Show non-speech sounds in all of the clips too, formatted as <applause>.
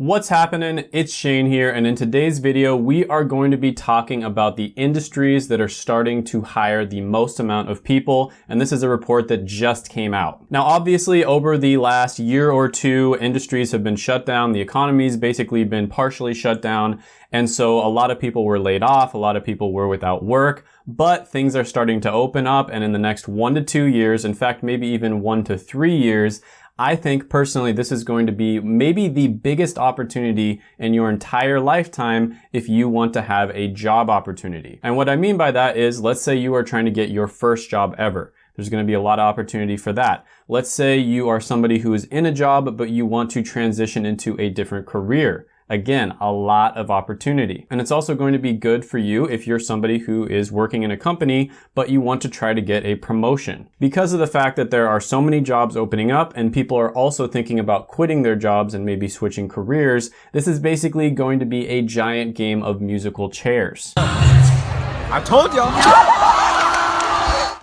What's happening? It's Shane here and in today's video we are going to be talking about the industries that are starting to hire the most amount of people and this is a report that just came out. Now obviously over the last year or two industries have been shut down, the economy's basically been partially shut down and so a lot of people were laid off, a lot of people were without work, but things are starting to open up and in the next one to two years, in fact maybe even one to three years, I think personally this is going to be maybe the biggest opportunity in your entire lifetime if you want to have a job opportunity. And what I mean by that is, let's say you are trying to get your first job ever. There's going to be a lot of opportunity for that. Let's say you are somebody who is in a job, but you want to transition into a different career. Again, a lot of opportunity. And it's also going to be good for you if you're somebody who is working in a company, but you want to try to get a promotion. Because of the fact that there are so many jobs opening up and people are also thinking about quitting their jobs and maybe switching careers, this is basically going to be a giant game of musical chairs. I told y'all <laughs>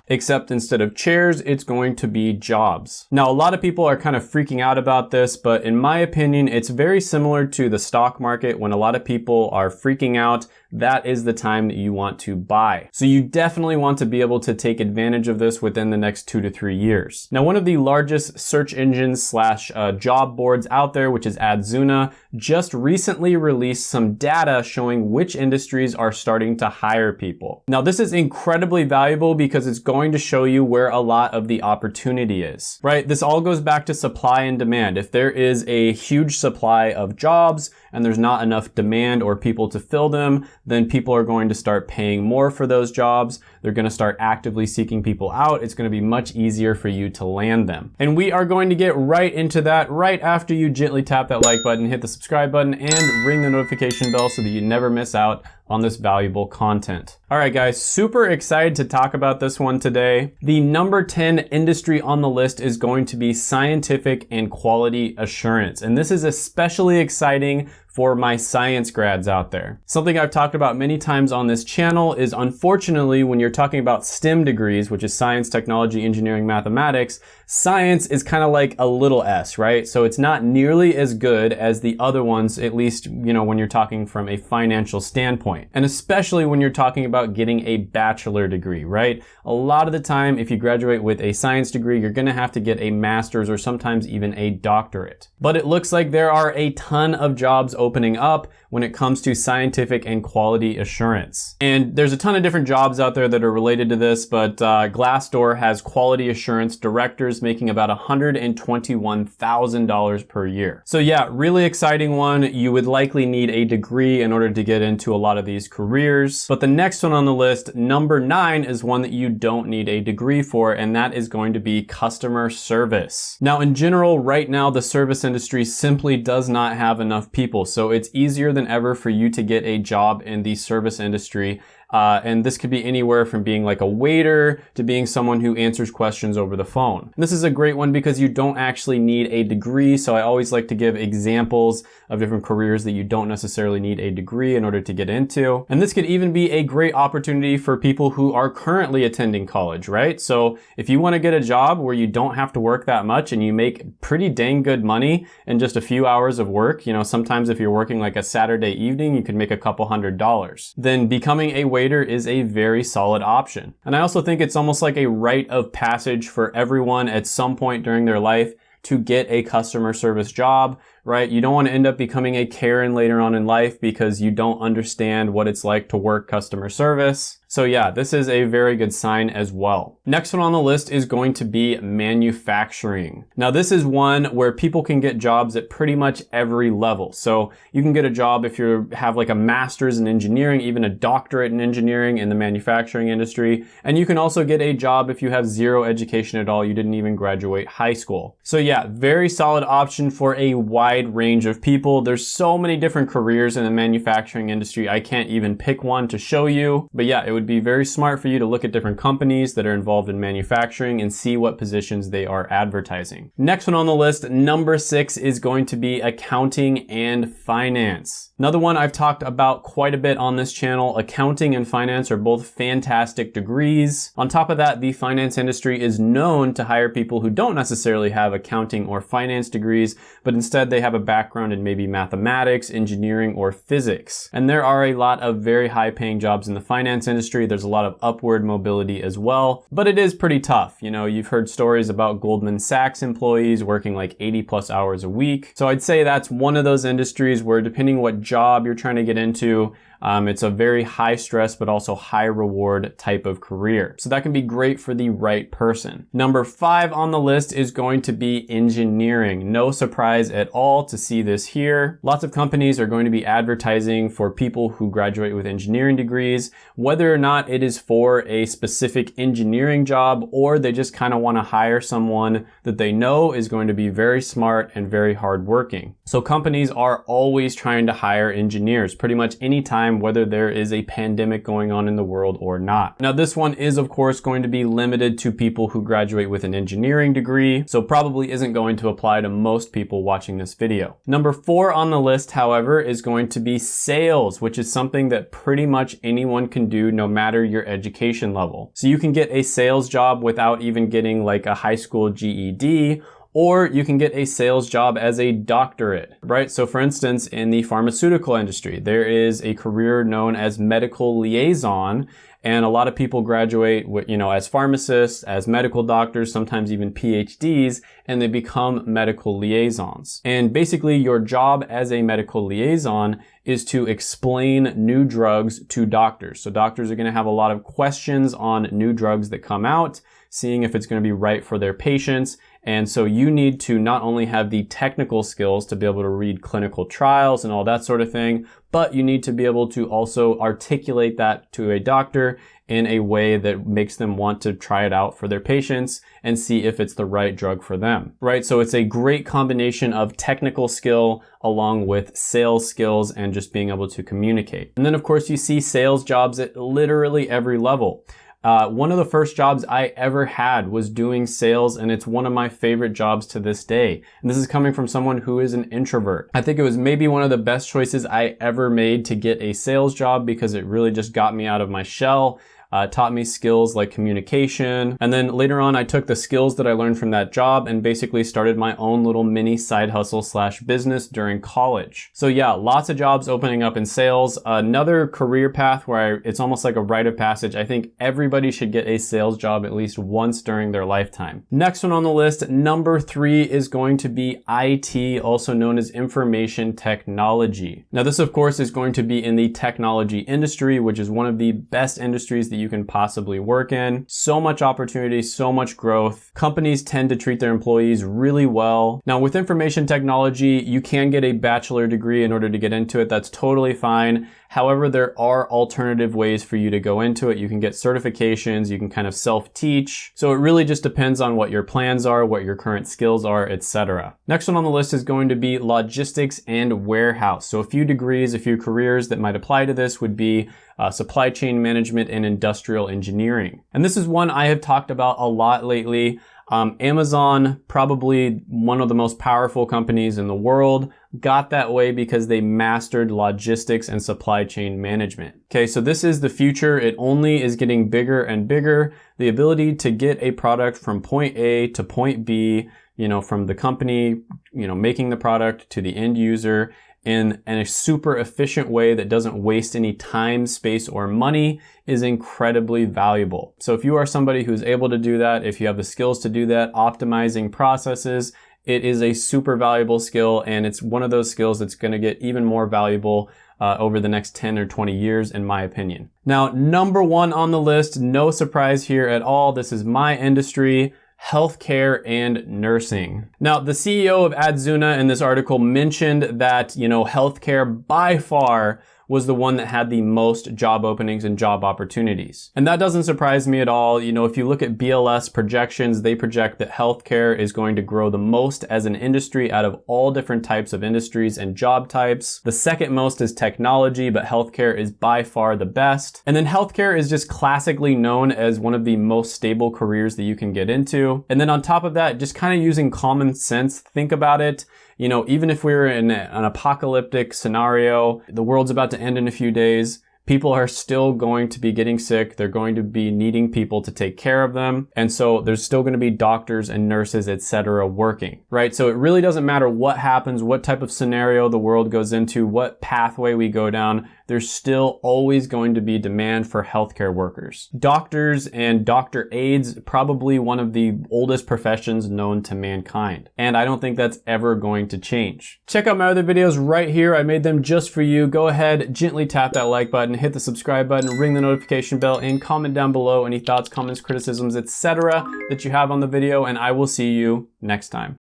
except instead of chairs, it's going to be jobs. Now, a lot of people are kind of freaking out about this, but in my opinion, it's very similar to the stock market when a lot of people are freaking out that is the time that you want to buy. So you definitely want to be able to take advantage of this within the next two to three years. Now, one of the largest search engines slash uh, job boards out there, which is Adzuna, just recently released some data showing which industries are starting to hire people. Now, this is incredibly valuable because it's going to show you where a lot of the opportunity is, right? This all goes back to supply and demand. If there is a huge supply of jobs and there's not enough demand or people to fill them, then people are going to start paying more for those jobs. They're going to start actively seeking people out. It's going to be much easier for you to land them. And we are going to get right into that right after you gently tap that like button, hit the subscribe button, and ring the notification bell so that you never miss out on this valuable content. All right, guys, super excited to talk about this one today. The number 10 industry on the list is going to be scientific and quality assurance. And this is especially exciting for my science grads out there. Something I've talked about many times on this channel is unfortunately when you're talking about STEM degrees, which is science, technology, engineering, mathematics, science is kind of like a little s, right? So it's not nearly as good as the other ones, at least, you know, when you're talking from a financial standpoint. And especially when you're talking about getting a bachelor degree, right? A lot of the time, if you graduate with a science degree, you're gonna have to get a master's or sometimes even a doctorate. But it looks like there are a ton of jobs opening up when it comes to scientific and quality assurance. And there's a ton of different jobs out there that are related to this, but uh, Glassdoor has quality assurance directors making about $121,000 per year. So yeah, really exciting one. You would likely need a degree in order to get into a lot of these careers. But the next one on the list, number nine, is one that you don't need a degree for, and that is going to be customer service. Now, in general, right now, the service industry simply does not have enough people. So it's easier than ever for you to get a job in the service industry uh, and this could be anywhere from being like a waiter to being someone who answers questions over the phone. And this is a great one because you don't actually need a degree. So I always like to give examples of different careers that you don't necessarily need a degree in order to get into. And this could even be a great opportunity for people who are currently attending college, right? So if you want to get a job where you don't have to work that much and you make pretty dang good money in just a few hours of work, you know, sometimes if you're working like a Saturday evening, you could make a couple hundred dollars. Then becoming a waiter is a very solid option. And I also think it's almost like a rite of passage for everyone at some point during their life to get a customer service job right? You don't want to end up becoming a Karen later on in life because you don't understand what it's like to work customer service. So yeah, this is a very good sign as well. Next one on the list is going to be manufacturing. Now this is one where people can get jobs at pretty much every level. So you can get a job if you have like a master's in engineering, even a doctorate in engineering in the manufacturing industry. And you can also get a job if you have zero education at all. You didn't even graduate high school. So yeah, very solid option for a wide range of people. There's so many different careers in the manufacturing industry. I can't even pick one to show you. But yeah, it would be very smart for you to look at different companies that are involved in manufacturing and see what positions they are advertising. Next one on the list, number six is going to be accounting and finance. Another one I've talked about quite a bit on this channel, accounting and finance are both fantastic degrees. On top of that, the finance industry is known to hire people who don't necessarily have accounting or finance degrees, but instead they have a background in maybe mathematics, engineering, or physics. And there are a lot of very high paying jobs in the finance industry. There's a lot of upward mobility as well, but it is pretty tough. You know, you've heard stories about Goldman Sachs employees working like 80 plus hours a week. So I'd say that's one of those industries where depending what job you're trying to get into, um, it's a very high stress but also high reward type of career. So that can be great for the right person. Number five on the list is going to be engineering. No surprise at all to see this here. Lots of companies are going to be advertising for people who graduate with engineering degrees, whether or not it is for a specific engineering job or they just kind of want to hire someone that they know is going to be very smart and very hardworking. So companies are always trying to hire engineers pretty much anytime time whether there is a pandemic going on in the world or not. Now this one is of course going to be limited to people who graduate with an engineering degree, so probably isn't going to apply to most people watching this video. Number four on the list, however, is going to be sales, which is something that pretty much anyone can do no matter your education level. So you can get a sales job without even getting like a high school GED or you can get a sales job as a doctorate, right? So for instance, in the pharmaceutical industry, there is a career known as medical liaison, and a lot of people graduate, you know, as pharmacists, as medical doctors, sometimes even PhDs, and they become medical liaisons. And basically your job as a medical liaison is to explain new drugs to doctors. So doctors are going to have a lot of questions on new drugs that come out, seeing if it's going to be right for their patients and so you need to not only have the technical skills to be able to read clinical trials and all that sort of thing, but you need to be able to also articulate that to a doctor in a way that makes them want to try it out for their patients and see if it's the right drug for them, right? So it's a great combination of technical skill along with sales skills and just being able to communicate. And then of course you see sales jobs at literally every level. Uh, one of the first jobs I ever had was doing sales and it's one of my favorite jobs to this day. And this is coming from someone who is an introvert. I think it was maybe one of the best choices I ever made to get a sales job because it really just got me out of my shell uh, taught me skills like communication. And then later on, I took the skills that I learned from that job and basically started my own little mini side hustle slash business during college. So yeah, lots of jobs opening up in sales. Another career path where I, it's almost like a rite of passage. I think everybody should get a sales job at least once during their lifetime. Next one on the list, number three is going to be IT, also known as information technology. Now this of course is going to be in the technology industry, which is one of the best industries that you you can possibly work in. So much opportunity, so much growth. Companies tend to treat their employees really well. Now with information technology, you can get a bachelor degree in order to get into it. That's totally fine. However, there are alternative ways for you to go into it. You can get certifications, you can kind of self-teach. So it really just depends on what your plans are, what your current skills are, etc. Next one on the list is going to be logistics and warehouse. So a few degrees, a few careers that might apply to this would be uh, supply chain management and industrial engineering. And this is one I have talked about a lot lately. Um, Amazon, probably one of the most powerful companies in the world, got that way because they mastered logistics and supply chain management. Okay, so this is the future. It only is getting bigger and bigger. The ability to get a product from point A to point B, you know, from the company, you know, making the product to the end user in, in a super efficient way that doesn't waste any time, space, or money is incredibly valuable. So if you are somebody who's able to do that, if you have the skills to do that, optimizing processes, it is a super valuable skill and it's one of those skills that's going to get even more valuable uh, over the next 10 or 20 years, in my opinion. Now, number one on the list, no surprise here at all. This is my industry healthcare and nursing. Now, the CEO of Adzuna in this article mentioned that, you know, healthcare by far was the one that had the most job openings and job opportunities. And that doesn't surprise me at all. You know, if you look at BLS projections, they project that healthcare is going to grow the most as an industry out of all different types of industries and job types. The second most is technology, but healthcare is by far the best. And then healthcare is just classically known as one of the most stable careers that you can get into. And then on top of that, just kind of using common sense, think about it you know, even if we are in an apocalyptic scenario, the world's about to end in a few days, people are still going to be getting sick. They're going to be needing people to take care of them. And so there's still going to be doctors and nurses, etc., working, right? So it really doesn't matter what happens, what type of scenario the world goes into, what pathway we go down there's still always going to be demand for healthcare workers. Doctors and doctor aides, probably one of the oldest professions known to mankind. And I don't think that's ever going to change. Check out my other videos right here. I made them just for you. Go ahead, gently tap that like button, hit the subscribe button, ring the notification bell, and comment down below any thoughts, comments, criticisms, etc. that you have on the video, and I will see you next time.